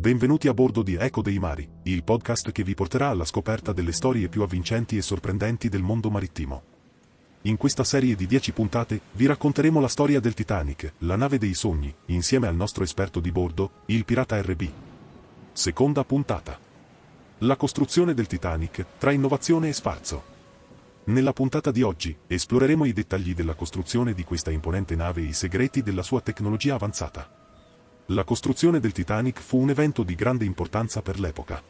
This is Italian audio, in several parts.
Benvenuti a bordo di Eco dei Mari, il podcast che vi porterà alla scoperta delle storie più avvincenti e sorprendenti del mondo marittimo. In questa serie di 10 puntate vi racconteremo la storia del Titanic, la nave dei sogni, insieme al nostro esperto di bordo, il pirata RB. Seconda puntata. La costruzione del Titanic, tra innovazione e sfarzo. Nella puntata di oggi, esploreremo i dettagli della costruzione di questa imponente nave e i segreti della sua tecnologia avanzata. La costruzione del Titanic fu un evento di grande importanza per l'epoca.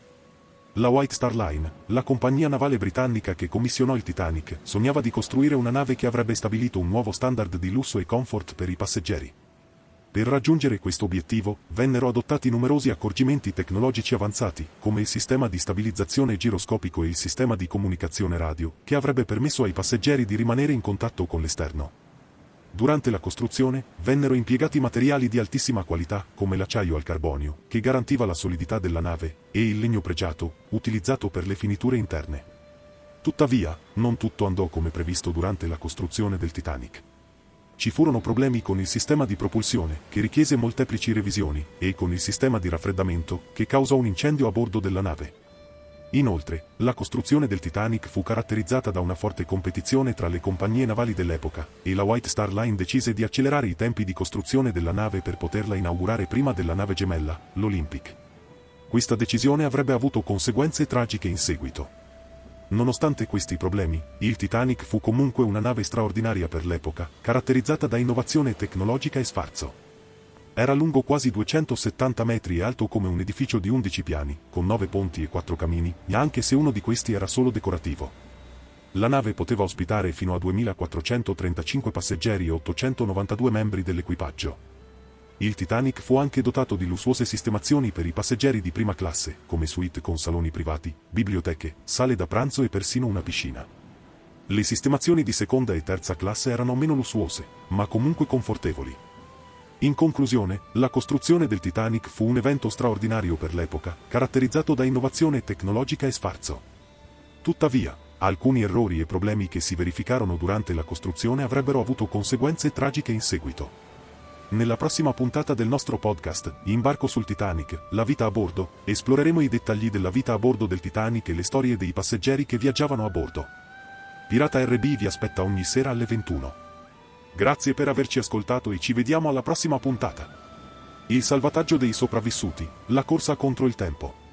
La White Star Line, la compagnia navale britannica che commissionò il Titanic, sognava di costruire una nave che avrebbe stabilito un nuovo standard di lusso e comfort per i passeggeri. Per raggiungere questo obiettivo, vennero adottati numerosi accorgimenti tecnologici avanzati, come il sistema di stabilizzazione giroscopico e il sistema di comunicazione radio, che avrebbe permesso ai passeggeri di rimanere in contatto con l'esterno. Durante la costruzione, vennero impiegati materiali di altissima qualità, come l'acciaio al carbonio, che garantiva la solidità della nave, e il legno pregiato, utilizzato per le finiture interne. Tuttavia, non tutto andò come previsto durante la costruzione del Titanic. Ci furono problemi con il sistema di propulsione, che richiese molteplici revisioni, e con il sistema di raffreddamento, che causò un incendio a bordo della nave. Inoltre, la costruzione del Titanic fu caratterizzata da una forte competizione tra le compagnie navali dell'epoca, e la White Star Line decise di accelerare i tempi di costruzione della nave per poterla inaugurare prima della nave gemella, l'Olympic. Questa decisione avrebbe avuto conseguenze tragiche in seguito. Nonostante questi problemi, il Titanic fu comunque una nave straordinaria per l'epoca, caratterizzata da innovazione tecnologica e sfarzo. Era lungo quasi 270 metri e alto come un edificio di 11 piani, con 9 ponti e 4 camini, anche se uno di questi era solo decorativo. La nave poteva ospitare fino a 2435 passeggeri e 892 membri dell'equipaggio. Il Titanic fu anche dotato di lussuose sistemazioni per i passeggeri di prima classe, come suite con saloni privati, biblioteche, sale da pranzo e persino una piscina. Le sistemazioni di seconda e terza classe erano meno lussuose, ma comunque confortevoli. In conclusione, la costruzione del Titanic fu un evento straordinario per l'epoca, caratterizzato da innovazione tecnologica e sfarzo. Tuttavia, alcuni errori e problemi che si verificarono durante la costruzione avrebbero avuto conseguenze tragiche in seguito. Nella prossima puntata del nostro podcast, Imbarco sul Titanic, la vita a bordo, esploreremo i dettagli della vita a bordo del Titanic e le storie dei passeggeri che viaggiavano a bordo. Pirata RB vi aspetta ogni sera alle 21. Grazie per averci ascoltato e ci vediamo alla prossima puntata. Il salvataggio dei sopravvissuti, la corsa contro il tempo.